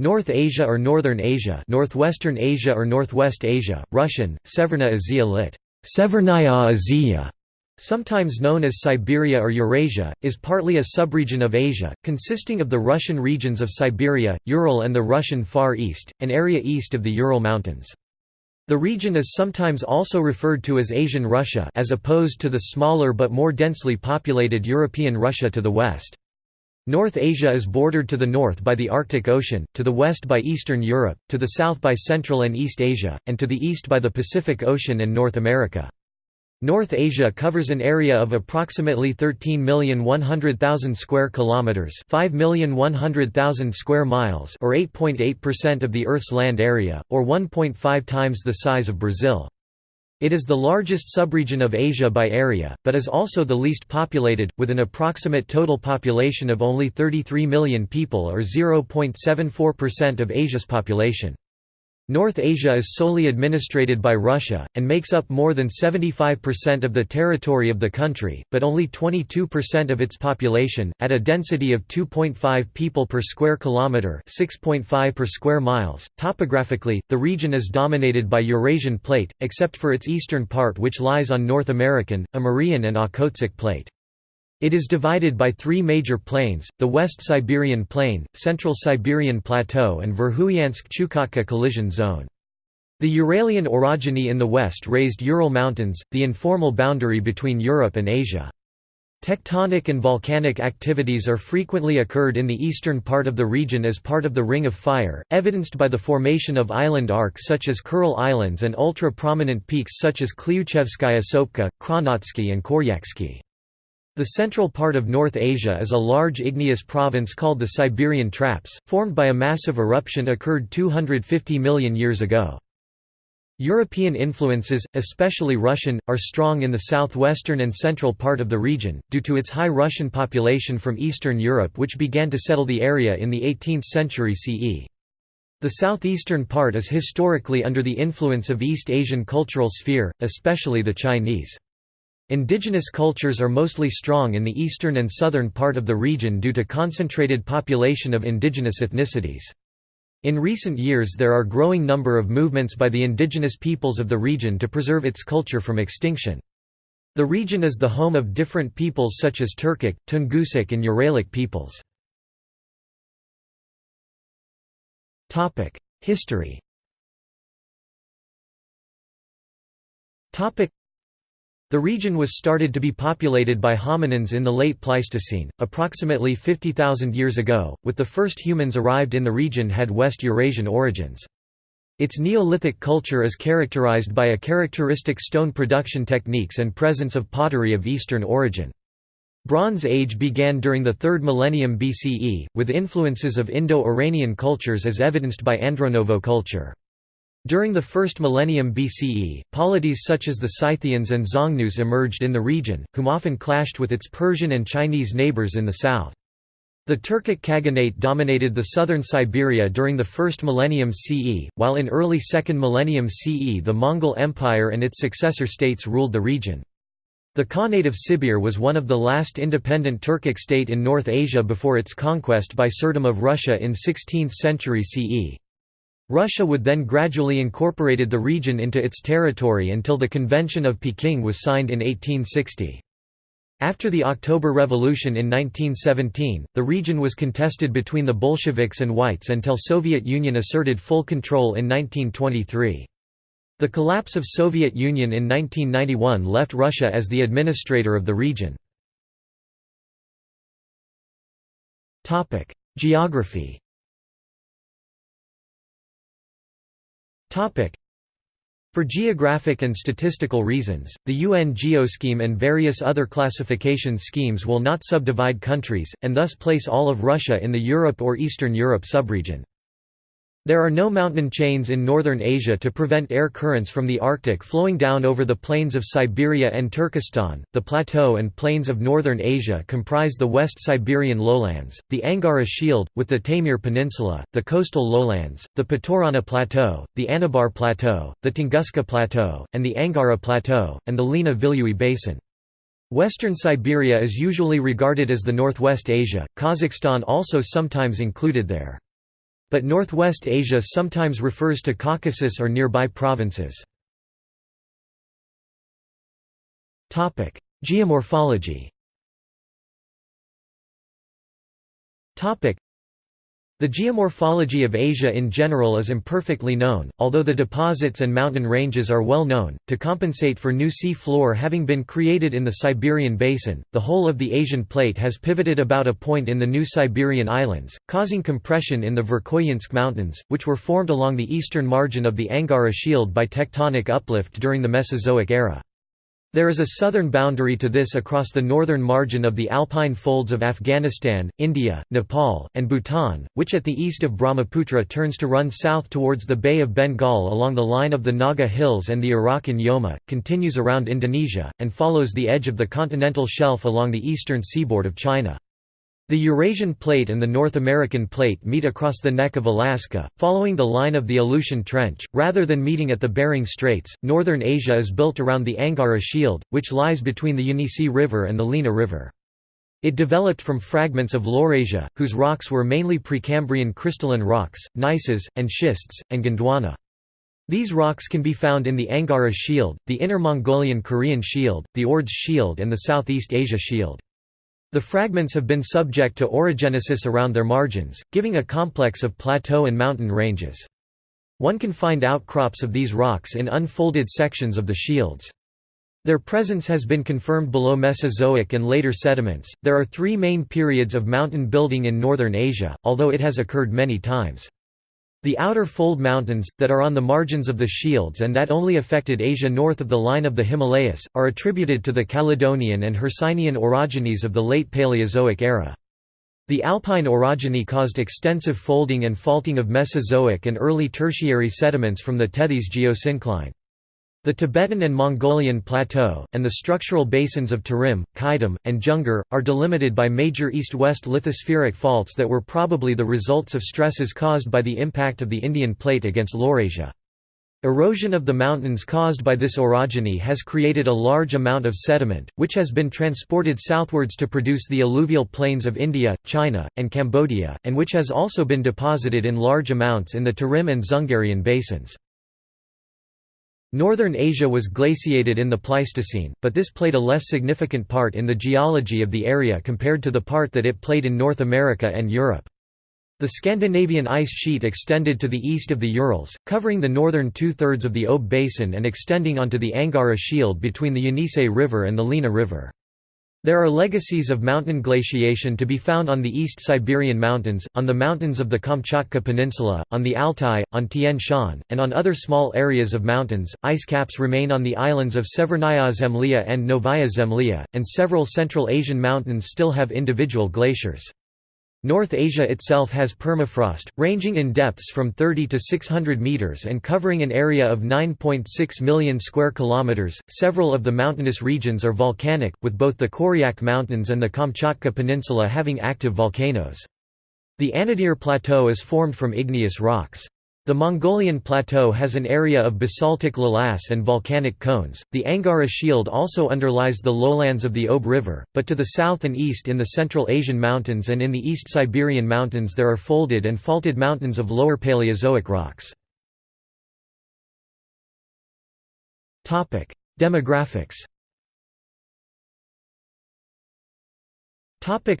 North Asia or Northern Asia Northwestern Asia or Northwest Asia, Russian, Severna Azia lit. Severnaya Azia, sometimes known as Siberia or Eurasia, is partly a subregion of Asia, consisting of the Russian regions of Siberia, Ural and the Russian Far East, an area east of the Ural Mountains. The region is sometimes also referred to as Asian Russia as opposed to the smaller but more densely populated European Russia to the west. North Asia is bordered to the north by the Arctic Ocean, to the west by Eastern Europe, to the south by Central and East Asia, and to the east by the Pacific Ocean and North America. North Asia covers an area of approximately 13,100,000 square kilometers, 5,100,000 square miles, or 8.8% of the Earth's land area, or 1.5 times the size of Brazil. It is the largest subregion of Asia by area, but is also the least populated, with an approximate total population of only 33 million people or 0.74% of Asia's population. North Asia is solely administrated by Russia, and makes up more than 75% of the territory of the country, but only 22% of its population, at a density of 2.5 people per square kilometre 6.5 per square miles. Topographically, the region is dominated by Eurasian plate, except for its eastern part which lies on North American, Amurian and Okhotsk plate. It is divided by three major plains, the West Siberian Plain, Central Siberian Plateau and Verkhoyansk-Chukotka collision zone. The Uralian orogeny in the west raised Ural Mountains, the informal boundary between Europe and Asia. Tectonic and volcanic activities are frequently occurred in the eastern part of the region as part of the Ring of Fire, evidenced by the formation of island arcs such as Kuril Islands and ultra-prominent peaks such as Kliuchevskaya Sopka, Kronotsky and Koryaksky. The central part of North Asia is a large igneous province called the Siberian Traps, formed by a massive eruption occurred 250 million years ago. European influences, especially Russian, are strong in the southwestern and central part of the region, due to its high Russian population from Eastern Europe which began to settle the area in the 18th century CE. The southeastern part is historically under the influence of East Asian cultural sphere, especially the Chinese. Indigenous cultures are mostly strong in the eastern and southern part of the region due to concentrated population of indigenous ethnicities. In recent years there are growing number of movements by the indigenous peoples of the region to preserve its culture from extinction. The region is the home of different peoples such as Turkic, Tungusic and Uralic peoples. History the region was started to be populated by hominins in the late Pleistocene, approximately 50,000 years ago, with the first humans arrived in the region had West Eurasian origins. Its Neolithic culture is characterized by a characteristic stone production techniques and presence of pottery of Eastern origin. Bronze Age began during the 3rd millennium BCE, with influences of Indo-Iranian cultures as evidenced by Andronovo culture. During the first millennium BCE, polities such as the Scythians and Xiongnu's emerged in the region, whom often clashed with its Persian and Chinese neighbors in the south. The Turkic Khaganate dominated the southern Siberia during the first millennium CE, while in early second millennium CE the Mongol Empire and its successor states ruled the region. The Khanate of Sibir was one of the last independent Turkic state in North Asia before its conquest by Tsardom of Russia in 16th century CE. Russia would then gradually incorporated the region into its territory until the Convention of Peking was signed in 1860. After the October Revolution in 1917, the region was contested between the Bolsheviks and Whites until Soviet Union asserted full control in 1923. The collapse of Soviet Union in 1991 left Russia as the administrator of the region. Geography For geographic and statistical reasons, the UN Geoscheme and various other classification schemes will not subdivide countries, and thus place all of Russia in the Europe or Eastern Europe subregion. There are no mountain chains in northern Asia to prevent air currents from the Arctic flowing down over the plains of Siberia and Turkestan. The plateau and plains of northern Asia comprise the West Siberian lowlands, the Angara Shield, with the Taimyr Peninsula, the coastal lowlands, the Putorana Plateau, the Anabar Plateau, the Tunguska Plateau, and the Angara Plateau, and the Lena Vilyuy Basin. Western Siberia is usually regarded as the Northwest Asia, Kazakhstan also sometimes included there. But Northwest Asia sometimes refers to Caucasus or nearby provinces. Geomorphology the geomorphology of Asia in general is imperfectly known, although the deposits and mountain ranges are well known. To compensate for new sea floor having been created in the Siberian basin, the whole of the Asian plate has pivoted about a point in the new Siberian islands, causing compression in the Verkhoyansk Mountains, which were formed along the eastern margin of the Angara Shield by tectonic uplift during the Mesozoic era. There is a southern boundary to this across the northern margin of the alpine folds of Afghanistan, India, Nepal, and Bhutan, which at the east of Brahmaputra turns to run south towards the Bay of Bengal along the line of the Naga Hills and the Arakan Yoma, continues around Indonesia, and follows the edge of the continental shelf along the eastern seaboard of China. The Eurasian Plate and the North American Plate meet across the neck of Alaska, following the line of the Aleutian Trench, rather than meeting at the Bering Straits. Northern Asia is built around the Angara Shield, which lies between the Yenisei River and the Lena River. It developed from fragments of Laurasia, whose rocks were mainly Precambrian crystalline rocks, gneisses, and schists, and Gondwana. These rocks can be found in the Angara Shield, the Inner Mongolian Korean Shield, the Ordos Shield and the Southeast Asia Shield. The fragments have been subject to orogenesis around their margins, giving a complex of plateau and mountain ranges. One can find outcrops of these rocks in unfolded sections of the shields. Their presence has been confirmed below Mesozoic and later sediments. There are three main periods of mountain building in northern Asia, although it has occurred many times. The outer fold mountains, that are on the margins of the shields and that only affected Asia north of the line of the Himalayas, are attributed to the Caledonian and Hercynian orogenies of the late Paleozoic era. The Alpine orogeny caused extensive folding and faulting of Mesozoic and early Tertiary sediments from the Tethys geosyncline. The Tibetan and Mongolian Plateau, and the structural basins of Tarim, Qaidam, and Jungar, are delimited by major east-west lithospheric faults that were probably the results of stresses caused by the impact of the Indian plate against Laurasia. Erosion of the mountains caused by this orogeny has created a large amount of sediment, which has been transported southwards to produce the alluvial plains of India, China, and Cambodia, and which has also been deposited in large amounts in the Tarim and Dzungarian basins. Northern Asia was glaciated in the Pleistocene, but this played a less significant part in the geology of the area compared to the part that it played in North America and Europe. The Scandinavian ice sheet extended to the east of the Urals, covering the northern two-thirds of the Ob basin and extending onto the Angara Shield between the Yenisei River and the Lena River. There are legacies of mountain glaciation to be found on the East Siberian Mountains, on the mountains of the Kamchatka Peninsula, on the Altai, on Tian Shan, and on other small areas of mountains. Ice caps remain on the islands of Severnaya Zemlya and Novaya Zemlya, and several Central Asian mountains still have individual glaciers. North Asia itself has permafrost, ranging in depths from 30 to 600 meters and covering an area of 9.6 million square kilometers. Several of the mountainous regions are volcanic, with both the Koryak Mountains and the Kamchatka Peninsula having active volcanoes. The Anadyr Plateau is formed from igneous rocks. The Mongolian plateau has an area of basaltic lavas and volcanic cones. The Angara Shield also underlies the lowlands of the Ob River, but to the south and east in the Central Asian Mountains and in the East Siberian Mountains there are folded and faulted mountains of lower Paleozoic rocks. Topic: Demographics. Topic: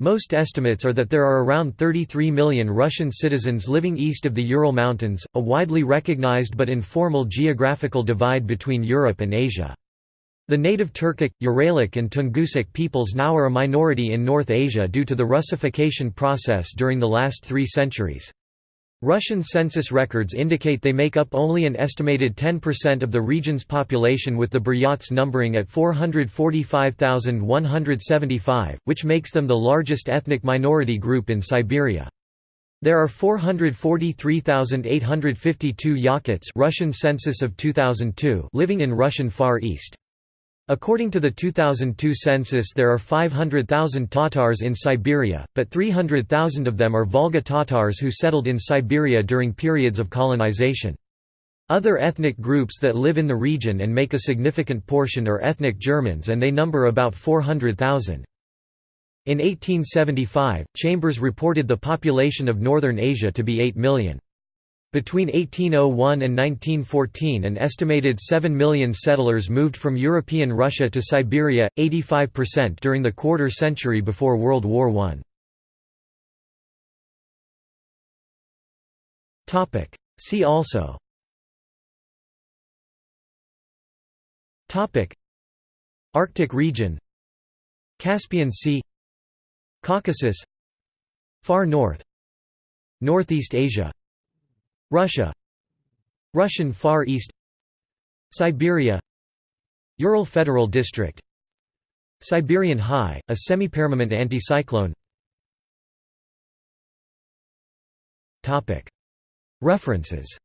most estimates are that there are around 33 million Russian citizens living east of the Ural Mountains, a widely recognized but informal geographical divide between Europe and Asia. The native Turkic, Uralic and Tungusic peoples now are a minority in North Asia due to the Russification process during the last three centuries. Russian census records indicate they make up only an estimated 10% of the region's population with the Buryats numbering at 445,175, which makes them the largest ethnic minority group in Siberia. There are 443,852 Yakuts Russian census of 2002 living in Russian Far East. According to the 2002 census there are 500,000 Tatars in Siberia, but 300,000 of them are Volga Tatars who settled in Siberia during periods of colonization. Other ethnic groups that live in the region and make a significant portion are ethnic Germans and they number about 400,000. In 1875, Chambers reported the population of Northern Asia to be 8 million. Between 1801 and 1914 an estimated 7 million settlers moved from European Russia to Siberia, 85% during the quarter century before World War I. See also Arctic region Caspian Sea Caucasus Far North Northeast Asia Russia Russian Far East Siberia Ural Federal District Siberian High, a semi-permanent anticyclone. References